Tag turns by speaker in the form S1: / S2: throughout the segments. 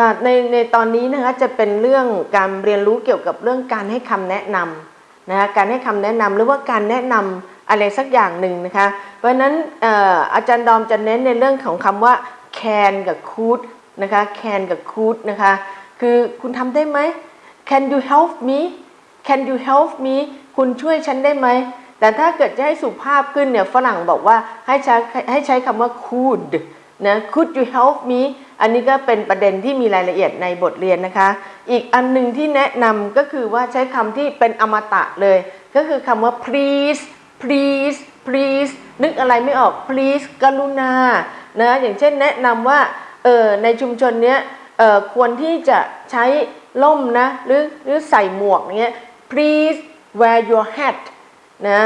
S1: ค่ะในในตอนนี้นะคะจะเป็นเรื่องการเรียนรู้เกี่ยวกับเรื่องการให้คำแนะนำนะคะการให้คำแนะนำหรือว่าการแนะนำอะไรสักอย่างหนึ่งนะคะเพราะฉะนั้นอออาจารย์ดอมจะเน้นในเรื่องของคำว่า can กับ could นะคะ can กับ could นะคะคือคุณทำได้ไหม can you help me can you help me คุณช่วยฉันได้ไหมแต่ถ้าเกิดจะให้สุภาพขึ้นเนี่ยฝรั่งบอกว่าให้ใช้ให้ใช้คำว่า could นะ could you help me อันนี้ก็เป็นประเด็นที่มีรายละเอียดในบทเรียนนะคะ อีกอันหนึ่งที่แนะนำก็คือว่าใช้คำที่เป็นอมตะเลย ก็คือคำว่า please please please นึกอะไรไม่ออก please กรุณานะอย่างเช่นแนะนำว่าเออในชุมชนเนี้ยเออควรที่จะใช้ล่มนะหรือหรือใส่หมวกเงี้ย please wear your hat นะ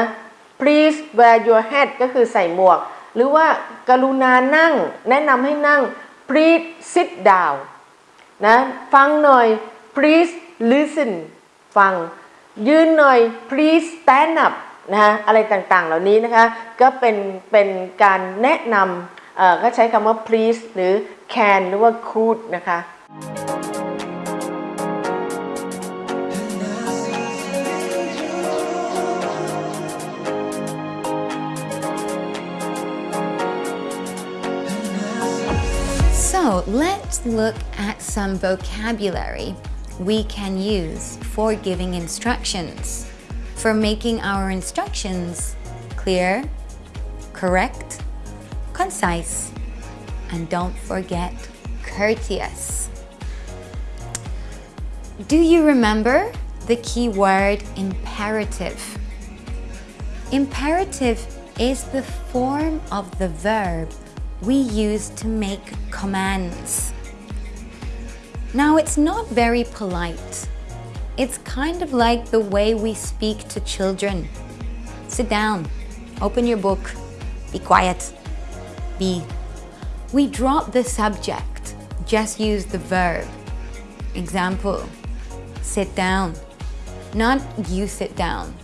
S1: please wear your hat ก็คือใส่หมวก หรือว่ากรุณานั่ง แนะนำให้นั่ง please sit down นะฟังหน่อย please listen ฟัง ยืนหน่อย please stand up นะฮะอะไรต่างๆ เหล่านี้นะคะก็เป็นเป็นการแนะนำก็ใช้คำว่า please หรือ can หรือว่า could นะคะ
S2: Let's look at some vocabulary we can use for giving instructions, for making our instructions clear, correct, concise, and don't forget courteous. Do you remember the key word imperative? Imperative is the form of the verb we use to make commands. Now, it's not very polite. It's kind of like the way we speak to children. Sit down, open your book, be quiet, be. We drop the subject, just use the verb. Example, sit down. Not you sit down.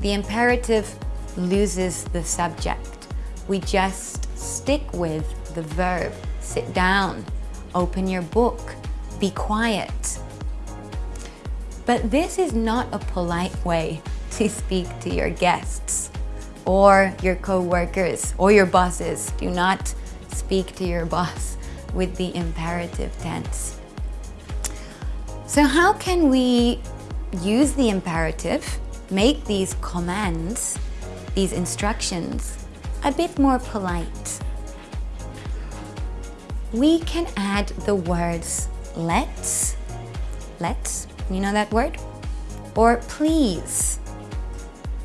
S2: The imperative loses the subject. We just stick with the verb. Sit down, open your book, be quiet. But this is not a polite way to speak to your guests or your co-workers or your bosses. Do not speak to your boss with the imperative tense. So how can we use the imperative, make these commands, these instructions, a bit more polite? We can add the words let's, let's, you know that word? Or please.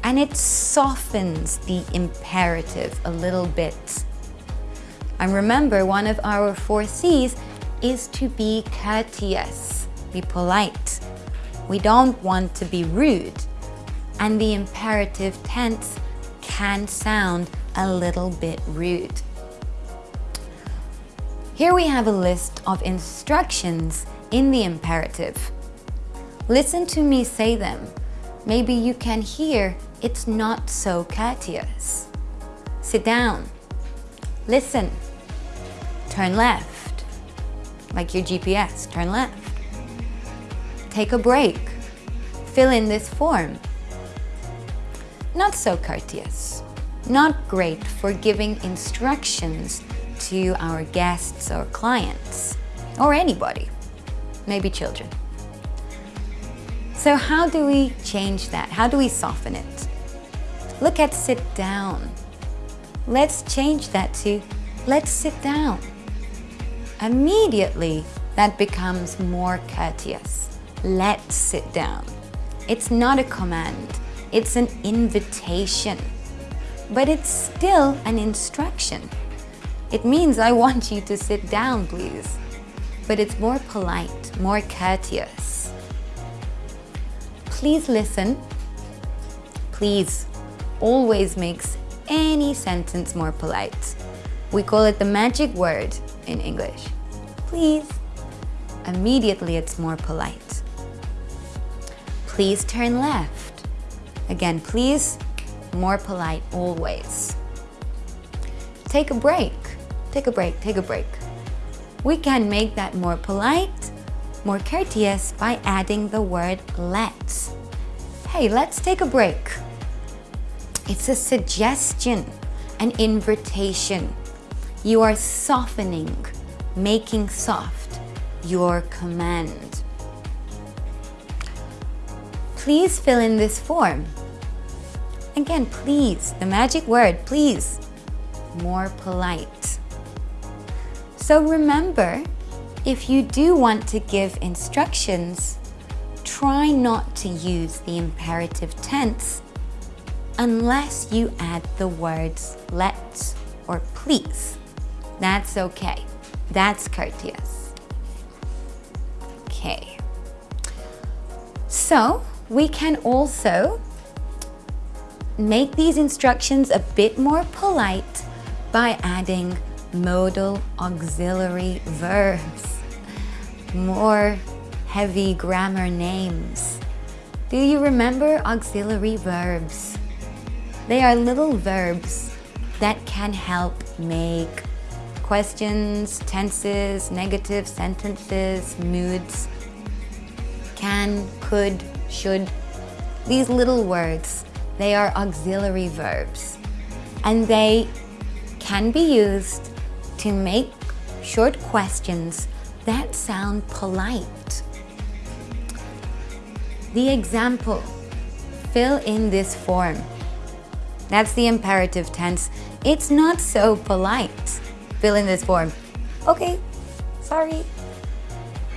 S2: And it softens the imperative a little bit. And remember, one of our four C's is to be courteous, be polite. We don't want to be rude. And the imperative tense can sound a little bit rude. Here we have a list of instructions in the imperative. Listen to me say them. Maybe you can hear it's not so courteous. Sit down. Listen. Turn left. Like your GPS, turn left. Take a break. Fill in this form. Not so courteous. Not great for giving instructions to our guests or clients, or anybody, maybe children. So how do we change that? How do we soften it? Look at sit down. Let's change that to let's sit down. Immediately, that becomes more courteous. Let's sit down. It's not a command, it's an invitation. But it's still an instruction. It means I want you to sit down, please. But it's more polite, more courteous. Please listen. Please always makes any sentence more polite. We call it the magic word in English. Please. Immediately it's more polite. Please turn left. Again, please, more polite always. Take a break. Take a break, take a break. we can make that more polite, more courteous by adding the word let's. Hey, let's take a break. It's a suggestion, an invitation. You are softening, making soft your command. Please fill in this form. Again, please, the magic word, please, more polite. So remember, if you do want to give instructions, try not to use the imperative tense unless you add the words let's or please. That's okay. That's courteous. Okay. So we can also make these instructions a bit more polite by adding modal auxiliary verbs, more heavy grammar names. Do you remember auxiliary verbs? They are little verbs that can help make questions, tenses, negative sentences, moods, can, could, should. These little words, they are auxiliary verbs and they can be used to make short questions that sound polite. The example, fill in this form. That's the imperative tense. It's not so polite. Fill in this form. Okay, sorry.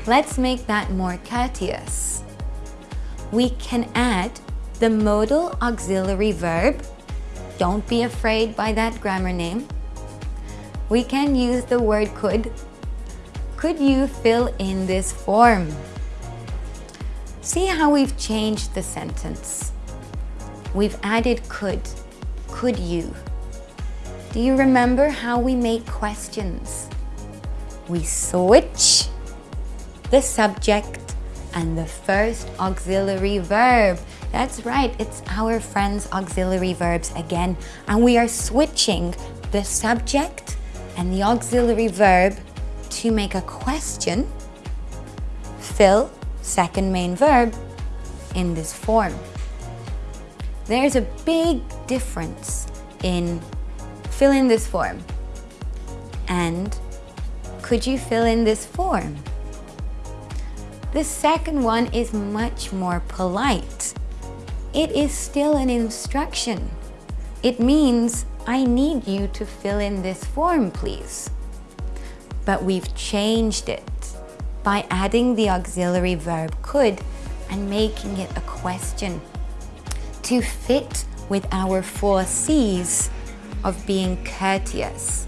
S2: Let's make that more courteous. We can add the modal auxiliary verb. Don't be afraid by that grammar name. We can use the word could. Could you fill in this form? See how we've changed the sentence. We've added could. Could you? Do you remember how we make questions? We switch the subject and the first auxiliary verb. That's right, it's our friends auxiliary verbs again. And we are switching the subject and the auxiliary verb to make a question. Fill, second main verb, in this form. There's a big difference in fill in this form and could you fill in this form? The second one is much more polite. It is still an instruction. It means I need you to fill in this form, please. But we've changed it by adding the auxiliary verb could and making it a question to fit with our four C's of being courteous.